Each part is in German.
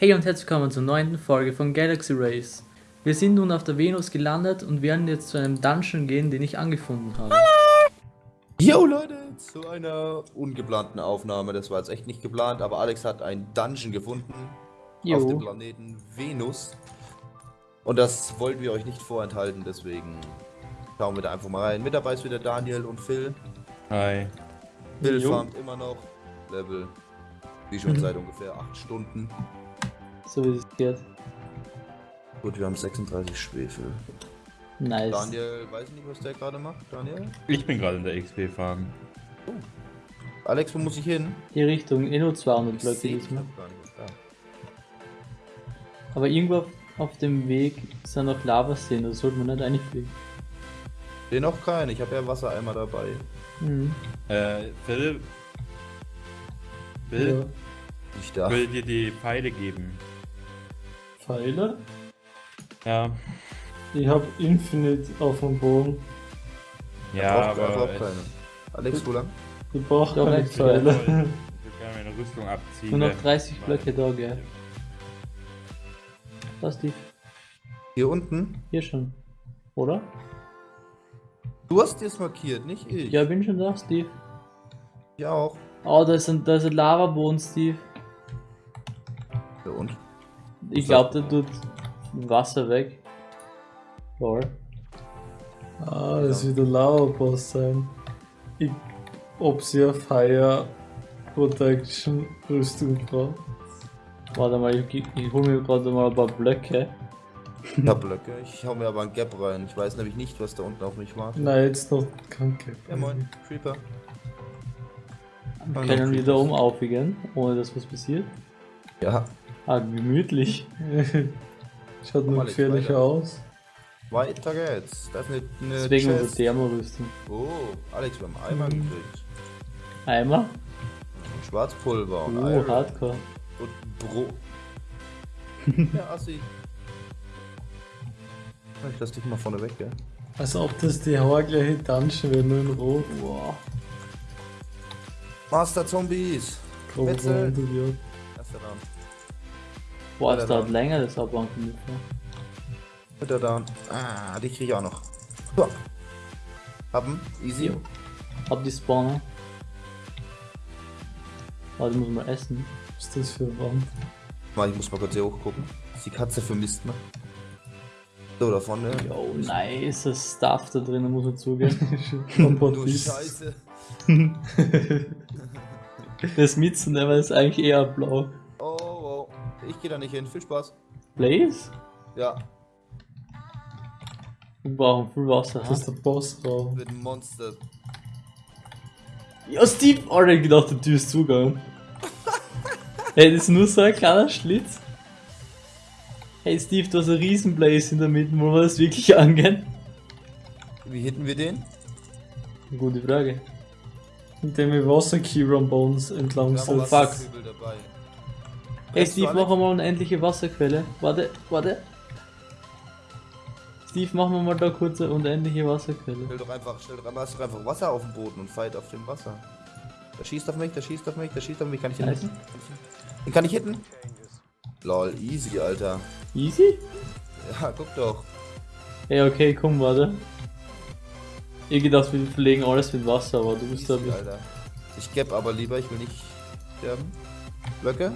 Hey und herzlich willkommen zur neunten Folge von Galaxy Race. Wir sind nun auf der Venus gelandet und werden jetzt zu einem Dungeon gehen, den ich angefunden habe. Yo Leute, zu einer ungeplanten Aufnahme. Das war jetzt echt nicht geplant, aber Alex hat einen Dungeon gefunden Jo. auf dem Planeten Venus. Und das wollten wir euch nicht vorenthalten, deswegen schauen wir da einfach mal rein. Mit dabei ist wieder Daniel und Phil. Hi. Phil Jo. farmt immer noch Level, wie schon seit ungefähr 8 Stunden. So wie es geht. Gut, wir haben 36 Schwefel. Nice. Daniel, weiß ich nicht, was der gerade macht. Daniel? Ich bin gerade in der XP-Farm. Alex, wo muss ich hin? Die Richtung, eh nur 200 Ich Blöcke seh dich diesmal. Aber irgendwo auf dem Weg sind noch Lavaseen, da sollte man nicht einfliegen. Den noch keinen, ich habe ja Wassereimer dabei. Mhm. Äh, Phil. Phil, Nicht da. ich will dir die Pfeile geben. Pfeile? Ja. Ich habe Infinite auf dem Boden. Ja, braucht- er aber. braucht ich- keine. Alex, wo lang? Ich brauche Ja, keine Ich will Pfeile. gerne meine Rüstung abziehen. Nur noch 30 Blöcke da, gell? Das die. Hier unten? Hier schon. Oder? Du hast es markiert, nicht ich. Ja, bin schon da, Steve. Ich auch. Oh, da ist ein, da ist ein Lavaboden, Steve. Ja? Ich glaube, der tut Wasser weg. Lol. Ah, das wird ein Lava-Boss sein. Ich, ob sie eine Fire Protection Rüstung braucht. Warte mal, ich, ich hol mir gerade mal ein paar Blöcke. Ich hab Blöcke. Ich hau mir aber ein Gap rein. Ich weiß nämlich nicht, was da unten auf mich wartet. Nein, jetzt noch kein Cap. Ja, moin. Creeper. Wir können wieder um aufgehen, ohne dass was passiert. Ja. Ah, gemütlich. Schaut nur gefährlicher weiter. aus. Weiter geht's. Das ist eine, eine Deswegen unsere. Thermorüstung. Oh, Alex, wir haben Eimer Mhm. gekriegt. Eimer? Und Schwarzpulver und Oh, Iron. Hardcore. Und Bro. ja, Assi. Ich lass dich mal vorne weg, gell? Als ob das die haargleiche Dungeon wäre, nur in Rot. Wow. Master Zombies. Komm, Wetzel. Idiot. Erster Down. Boah, es dauert da. länger, das Abwanken mit. Dritter Down. Ah, die krieg ich auch noch. So. Haben. Easy. Jo. Hab die Spawner. Warte, ich muss mal essen. Was ist das für eine Wand? Mal, ich muss mal kurz hier hochgucken. Ist die Katze vermisst, ne? So, da vorne. Yo, nice, das Stuff da drin, muss man zugeben. Ein Du. Scheiße. das mitzunehmen ist eigentlich eher blau. Ich geh da nicht hin. Viel Spaß. Blaze? Ja, Wir brauchen viel Wasser. Das ist der Bossraum. ein Monster. Ja, Steve! Oh, ich gedacht, der Tür ist zugegangen. hey, das ist nur so ein kleiner Schlitz. Hey Steve, du hast einen riesen Blaze in der Mitte, wollen wir das wirklich angehen? Wie hitten wir den? Gute Frage. Indem wir Wasser-Keyron bei uns entlang setzen. fuck. Dabei. Hey Steve, mach mal eine endliche Wasserquelle. Warte, warte. Steve, machen wir mal da kurz eine unendliche Wasserquelle. Stell doch einfach, stell doch einfach, hast doch einfach Wasser auf dem Boden und fight auf dem Wasser. Der schießt auf mich, der schießt auf mich, der schießt auf mich. Kann ich den Nice. hitten? Den kann ich hitten? Lol, easy, Alter. Easy? Ja, guck doch. Hey, okay, komm, warte. Ich gedacht, wir verlegen alles mit Wasser, aber du bist da. Easy, Alter. Ich gap aber lieber, ich will nicht sterben. Blöcke?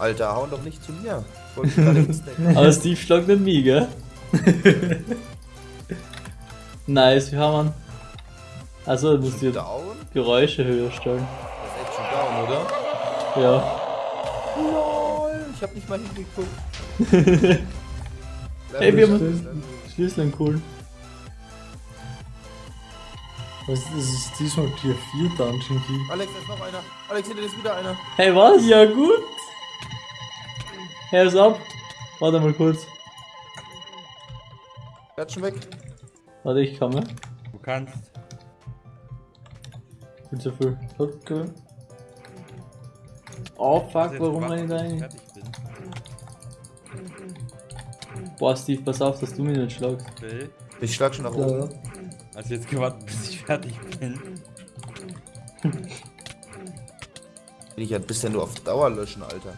Alter, hauen doch nicht zu mir. Aber Steve schlagt nicht mich, gell? nice, wir haben einen. Also, du musst dir Down? Geräusche höher stellen. Das ist echt schon down, oder? Ja. LOL, ich hab nicht mal hingeguckt. Hey, wir haben-. Schlüssel cool. Was, das ist diesmal Tier 4 Dungeon Key. Alex, da ist noch einer. Alex, hinter dir ist wieder einer. Hey, was? Ja, gut. Hands up. Warte mal kurz. Schon weg. Warte, ich komme. Du kannst. Viel zu viel. Okay. Oh fuck, warum renn ich da ich bin. Boah, Steve, pass auf, dass du mich nicht schlagst. Phil, Ich schlag schon nach Ja. oben. hast du jetzt gewartet, bis ich fertig bin? Will ich ja bisher nur auf Dauer löschen, Alter.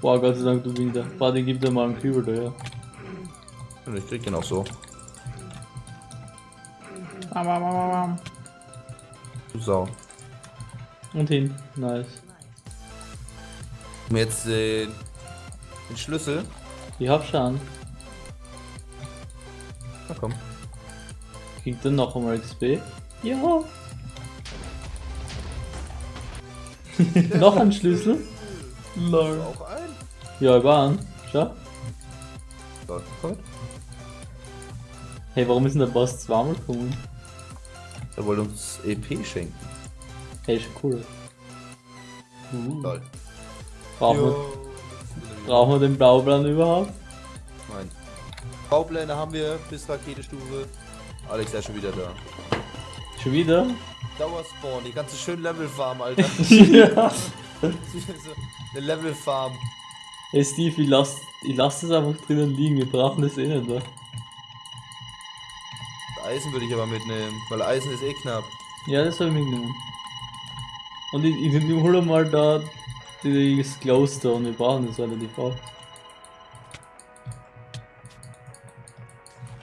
Boah, Gott sei Dank, du Winter. Warte, gib dir mal einen Kübel daher. Und ich krieg den auch so. Bam, bam, bam, bam, bam. Du Sau. Und hin. Nice. Mir jetzt äh, den Schlüssel. Ich hab schon. Na komm. Kriegt dann noch einmal XP? Ja. noch ein Schlüssel? Lol. Ja, ich war an. Schau. So, gut. Hey, warum ist denn der Boss zweimal gekommen? Er wollte uns EP schenken. Hey, ist schon cool. Uh, Toll. brauchen, wir, brauchen wir den Blauplan überhaupt? Nein. Baupläne haben wir bis Raketestufe. Alex ist schon wieder da. Schon wieder? Dauerspawn, die ganze schön Level Farm, Alter. ja. Eine Level Farm. Hey Steve, ich lass, ich lass das einfach drinnen liegen, wir brauchen das eh nicht da. Eisen würde ich aber mitnehmen, weil Eisen ist eh knapp. Ja, das soll ich mitnehmen. Und ich, ich, ich hole mal da das Glowstone, wir brauchen das relativ auch.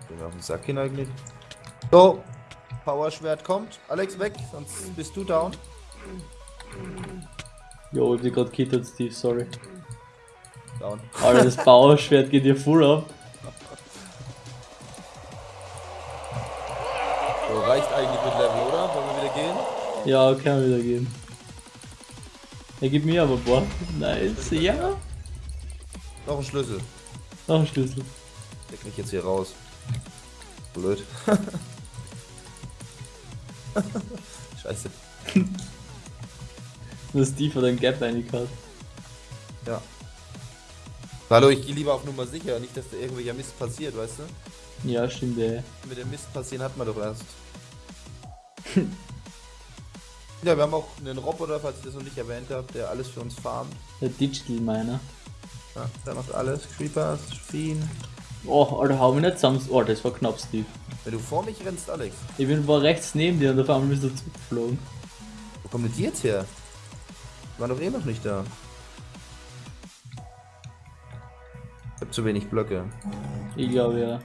Gehen wir auf den Sack hin eigentlich. So, Powerschwert kommt. Alex weg, sonst bist du down. Jo, ich hab dich gerade kittet, Steve, sorry. Down. Alter, das Bauerschwert geht dir voll ab. So, reicht eigentlich mit Level, oder? Wollen wir wieder gehen? Ja, kann wieder gehen. Er gibt mir aber boah. Nice, ja. Noch ein Schlüssel. Noch ein Schlüssel. Deck mich jetzt hier raus. Blöd. Scheiße. Nur Steve hat einen Gap eingekauft. Ja. Hallo, ich gehe lieber auf Nummer sicher, nicht dass da irgendwelcher Mist passiert, weißt du? Ja, stimmt, ey. Mit dem Mist passieren hat man doch erst. ja, wir haben auch einen Roboter, falls ich das noch nicht erwähnt habe, der alles für uns farmt. Der Digital Miner. Ja, der macht alles. Creepers, Fiend. Oh, Alter, hau mich nicht zusammen. Oh, das war knapp, Steve. Wenn du vor mich rennst, Alex, Ich bin war rechts neben dir und auf einmal bist du zugeflogen. wo kommt denn die jetzt her? Waren doch eh noch nicht da. Zu wenig Blöcke. Ich glaube ja.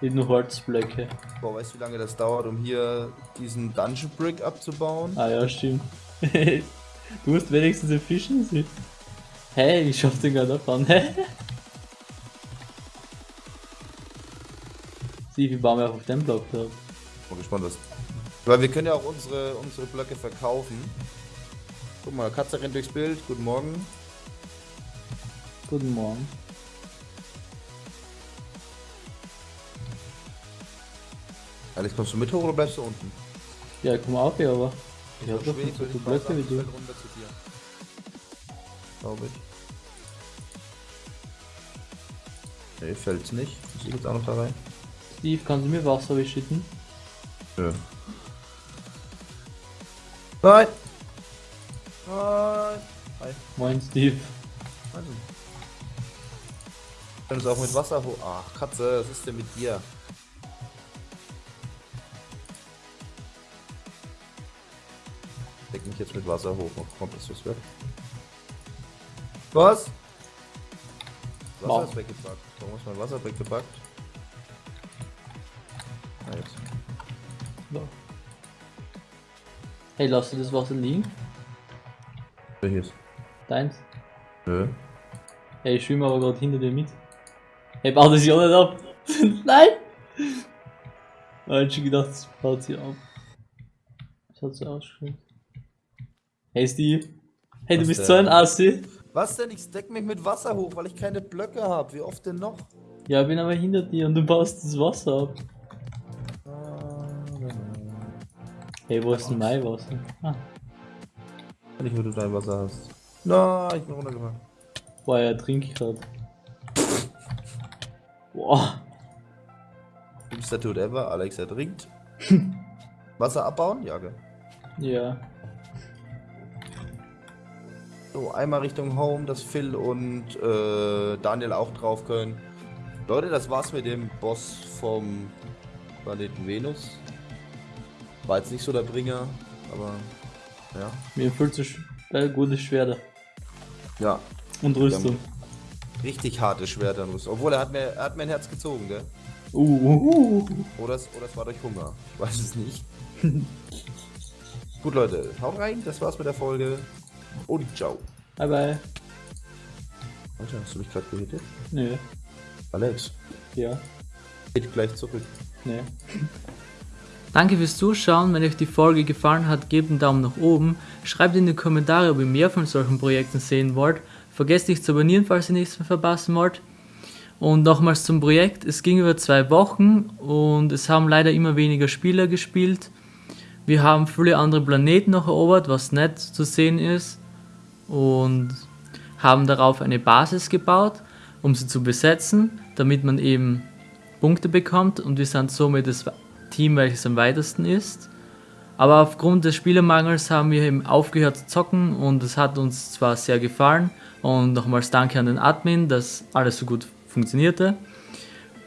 Nicht nur Holzblöcke. Boah, weißt du, wie lange das dauert, um hier diesen Dungeon Brick abzubauen? Ah ja, stimmt. du musst wenigstens sehen. Hey, ich schaff den gerade ab an. Hä? Sieh, wie bauen wir auf den Block da? Bin gespannt, was. Weil wir können ja auch unsere, unsere Blöcke verkaufen. Guck mal, Katze rennt durchs Bild. Guten Morgen. Guten Morgen. Alex, kommst du mit hoch oder bleibst du unten? Ja, komm auf hier, aber. Ich hab doch nicht so viele ich Blöcke wie ich du. Glaube ich. Nee, fällt's nicht. Ich jetzt auch noch da rein? Steve, kannst du mir Wasser beschütten? Nö. Nein! Nein! Nein. Moin, Steve. Nein. Können es auch mit Wasser hoch. Ach, Katze, was ist denn mit dir? Mich jetzt mit Wasser hoch. Oh, kommt das was weg? Was? Wasser Wow. ist weggepackt. Warum ist mein Wasser weggepackt? Jetzt. So. Hey, lass du das Wasser liegen? Welches? Deins? Nö. Hey, ich schwimme aber gerade hinter dir mit. Hey, bau das ja nicht ab! Nein! Ich hab schon gedacht, das baut sie ab. Das hat sie ausgeschrieben. Hey Steve. Hey, du Was bist denn? so ein Assi. Was denn? Ich deck mich mit Wasser hoch, weil ich keine Blöcke habe. Wie oft denn noch? Ja, ich bin aber hinter dir und du baust das Wasser ab. Hey, wo ist denn mein Wasser? Ah, Nicht, wo du dein Wasser hast. Nein, ich bin runtergefallen. boah, er trinkt gerade. Boah. Schlimmster Tod ever, Alex ertrinkt. Wasser abbauen? Ja, gell. Ja. So, einmal Richtung Home, dass Phil und äh, Daniel auch drauf können. Leute, das war's mit dem Boss vom Planeten Venus. War jetzt nicht so der Bringer, aber Ja. Mir fühlt sich äh, gute Schwerter. Ja. Und Rüstung. Richtig harte Schwerter und Rüstung. Obwohl er hat mir, er hat mir ein Herz gezogen, gell? Uh, uh, uh. Oder es, oder es war durch Hunger. Ich weiß es nicht. Gut, Leute, haut rein. Das war's mit der Folge. Und ciao. Bye bye. Alter, hast du mich gerade gehittet? Nö. Alex, Ja. hit gleich zurück. Nee. Danke fürs Zuschauen. Wenn euch die Folge gefallen hat, gebt einen Daumen nach oben. Schreibt in die Kommentare, ob ihr mehr von solchen Projekten sehen wollt. Vergesst nicht zu abonnieren, falls ihr nichts mehr verpassen wollt. Und nochmals zum Projekt. Es ging über zwei Wochen und es haben leider immer weniger Spieler gespielt. Wir haben viele andere Planeten noch erobert, was nett zu sehen ist. Und haben darauf eine Basis gebaut, um sie zu besetzen, damit man eben Punkte bekommt. Und wir sind somit das Team, welches am weitesten ist. Aber aufgrund des Spielermangels haben wir eben aufgehört zu zocken und es hat uns zwar sehr gefallen und nochmals danke an den Admin, dass alles so gut funktionierte.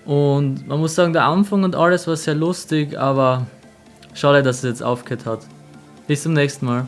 Und man muss sagen, der Anfang und alles war sehr lustig, aber schade, dass es jetzt aufgehört hat. Bis zum nächsten Mal.